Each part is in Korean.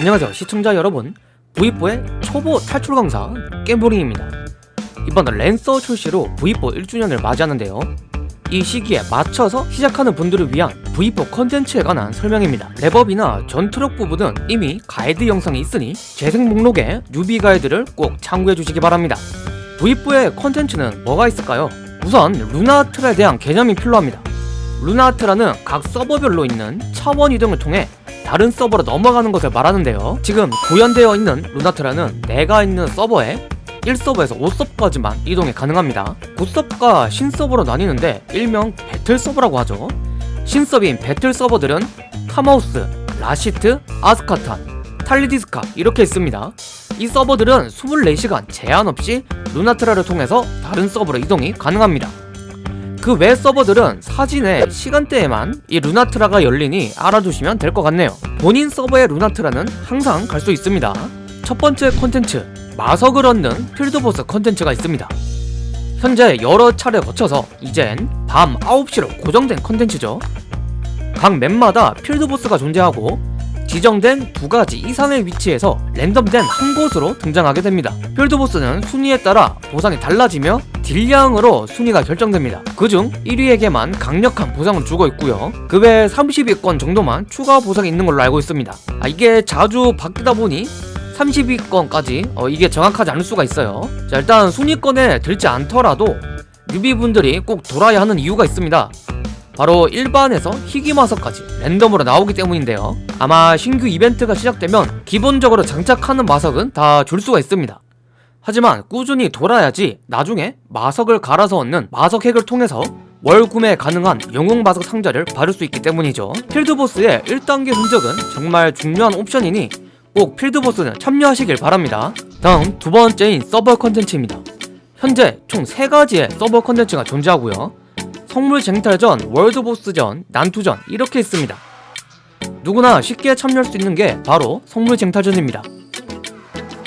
안녕하세요 시청자 여러분. V4의 초보 탈출 강사 깨보링입니다. 이번 랜서 출시로 V4 1주년을 맞이하는데요. 이 시기에 맞춰서 시작하는 분들을 위한 V4 컨텐츠에 관한 설명입니다. 렙업이나 전투력 부분은 이미 가이드 영상이 있으니 재생 목록에 newbie 가이드를 꼭 참고해 주시기 바랍니다. V4의 컨텐츠는 뭐가 있을까요? 우선 루나트라에 대한 개념이 필요합니다. 루나트라는 각 서버별로 있는 차원 이동을 통해 다른 서버로 넘어가는 것을 말하는데요. 지금 구현되어 있는 루나트라는 내가 있는 서버에 1서버에서 5서버까지만 이동이 가능합니다. 구서버와 신서버로 나뉘는데 일명 battle서버라고 하죠. 신서버인 battle서버들은 카마우스, 라시트, 아스카탄, 탈리디스카 이렇게 있습니다. 이 서버들은 24시간 제한 없이 루나트라를 통해서 다른 서버로 이동이 가능합니다 그 외 서버들은 사진의 시간대에만 이 루나트라가 열리니 알아두시면 될 것 같네요. 본인 서버의 루나트라는 항상 갈 수 있습니다. 첫 번째 콘텐츠 마석을 얻는 field boss 컨텐츠가 있습니다. 현재 여러 차례 거쳐서 이젠 밤 9시로 고정된 컨텐츠죠. 각 map마다 field boss가 존재하고 지정된 두 가지 이상의 위치에서 랜덤된 한 곳으로 등장하게 됩니다. field boss는 순위에 따라 보상이 달라지며 딜량으로 순위가 결정됩니다. 그중 1위에게만 강력한 보상을 주고 있고요. 그 외 30위권 정도만 추가 보상이 있는 걸로 알고 있습니다. 아, 이게 자주 바뀌다 보니 30위권까지 어, 이게 정확하지 않을 수가 있어요. 자 일단 순위권에 들지 않더라도 뉴비분들이 꼭 돌아야 하는 이유가 있습니다. 바로 일반에서 희귀마석까지 랜덤으로 나오기 때문인데요. 아마 신규 이벤트가 시작되면 기본적으로 장착하는 마석은 다 줄 수가 있습니다 하지만 꾸준히 돌아야지 나중에 마석을 갈아서 얻는 마석 핵을 통해서 월 구매 가능한 영웅 마석 상자를 받을 수 있기 때문이죠. 필드보스의 1단계 흔적은 정말 중요한 옵션이니 꼭 field boss는 참여하시길 바랍니다. 다음 두 번째인 서버 컨텐츠입니다. 현재 총 3가지의 서버 컨텐츠가 존재하고요. 성물 쟁탈전, world boss전, 난투전 이렇게 있습니다. 누구나 쉽게 참여할 수 있는 게 바로 성물 쟁탈전입니다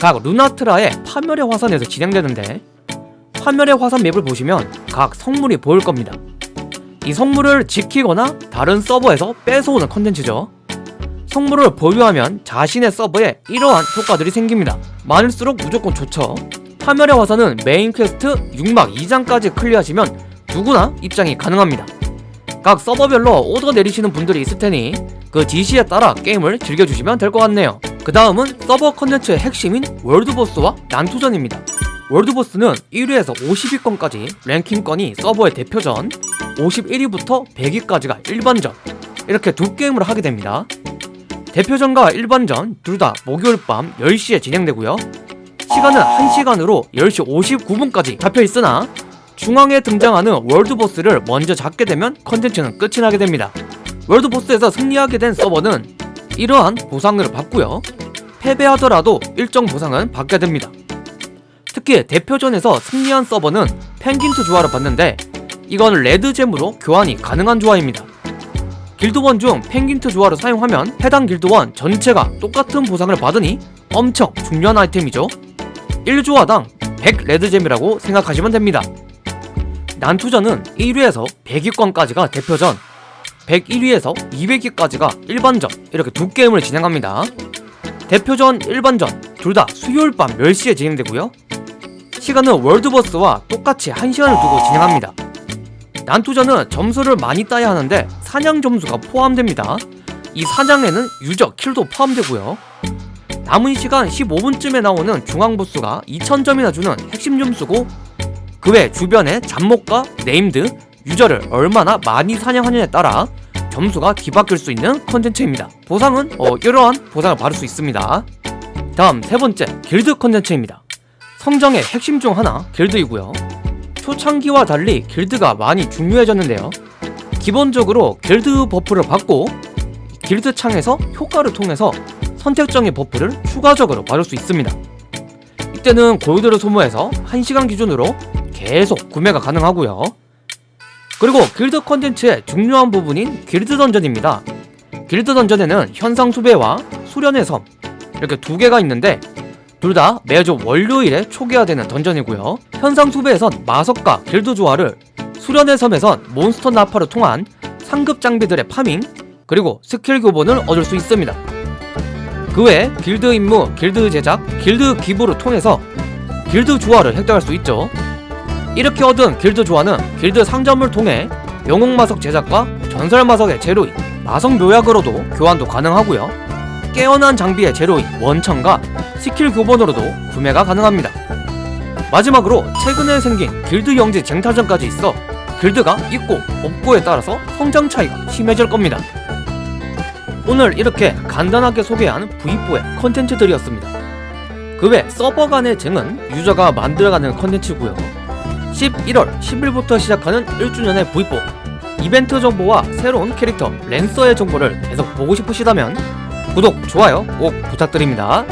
각 루나트라의 파멸의 화산에서 진행되는데 파멸의 화산 map을 보시면 각 성물이 보일 겁니다. 이 성물을 지키거나 다른 서버에서 뺏어오는 컨텐츠죠. 성물을 보유하면 자신의 서버에 이러한 효과들이 생깁니다. 많을수록 무조건 좋죠. 파멸의 화산은 메인 퀘스트 6막 2장까지 clear하시면 누구나 입장이 가능합니다. 각 서버별로 오더 내리시는 분들이 있을 테니 그 지시에 따라 게임을 즐겨주시면 될 것 같네요 그 다음은 서버 컨텐츠의 핵심인 world boss와 난투전입니다. world boss는 1위에서 50위권까지 랭킹권이 서버의 대표전 51위부터 100위까지가 일반전 이렇게 두 게임을 하게 됩니다. 대표전과 일반전 둘 다 목요일 밤 10시에 진행되고요. 시간은 1시간으로 10시 59분까지 잡혀있으나 중앙에 등장하는 월드보스를 먼저 잡게 되면 컨텐츠는 끝이 나게 됩니다. 월드보스에서 승리하게 된 서버는 이러한 보상을 받고요. 패배하더라도 일정 보상은 받게 됩니다. 특히 대표전에서 승리한 서버는 펭귄트 조화를 받는데 이건 레드잼으로 교환이 가능한 조화입니다. 길드원 중 펭귄트 조화를 사용하면 해당 길드원 전체가 똑같은 보상을 받으니 엄청 중요한 아이템이죠. 1조화당 100 레드잼이라고 생각하시면 됩니다. 난투전은 1위에서 100위권까지가 대표전 101위에서 200위까지가 일반전 이렇게 두 게임을 진행합니다. 대표전, 일반전 둘 다 수요일 밤 10시에 진행되고요. 시간은 world boss와 똑같이 1시간을 두고 진행합니다. 난투전은 점수를 많이 따야 하는데 사냥 점수가 포함됩니다. 이 사냥에는 user, kill도 포함되고요. 남은 시간 15분쯤에 나오는 중앙보스가 2000점이나 주는 핵심 점수고 그 외 주변의 잡몹과 named, user를 얼마나 많이 사냥하느냐에 따라 점수가 뒤바뀔 수 있는 컨텐츠입니다. 보상은 어, 이러한 보상을 받을 수 있습니다. 다음 세 번째 길드 컨텐츠입니다. 성장의 핵심 중 하나 길드이고요. 초창기와 달리 길드가 많이 중요해졌는데요. 기본적으로 길드 buff를 받고 길드 창에서 효과를 통해서 선택정의 buff를 추가적으로 받을 수 있습니다. 이때는 골드를 소모해서 1시간 기준으로 계속 구매가 가능하고요 그리고 길드 컨텐츠의 중요한 부분인 길드 dungeon입니다. 길드 dungeon에는 현상 수배와 수련의 섬 이렇게 두 개가 있는데 둘 다 매주 월요일에 초기화되는 dungeon이고요. 현상 수배에선 마석과 길드 주화를 수련의 섬에선 몬스터 나파를 통한 상급 장비들의 farming 그리고 스킬 교본을 얻을 수 있습니다. 그외 길드 임무, 길드 제작, 길드 기부를 통해서 길드 주화를 획득할 수 있죠. 이렇게 얻은 길드 주화는 길드 상점을 통해 영웅 마석 제작과 전설 마석의 재료인 마석 묘약으로도 교환도 가능하고요. 깨어난 장비의 재료인 원천과 스킬 교본으로도 구매가 가능합니다. 마지막으로 최근에 생긴 길드 영지 쟁탈전까지 있어 길드가 있고 없고에 따라서 성장 차이가 심해질 겁니다. 오늘 이렇게 간단하게 소개한 V4의 컨텐츠들이었습니다. 그 외 서버 간의 쟁은 유저가 만들어가는 컨텐츠고요. 11월 10일부터 시작하는 1주년의 V4 이벤트 정보와 새로운 캐릭터 랜서의 정보를 계속 보고 싶으시다면 구독, 좋아요 꼭 부탁드립니다.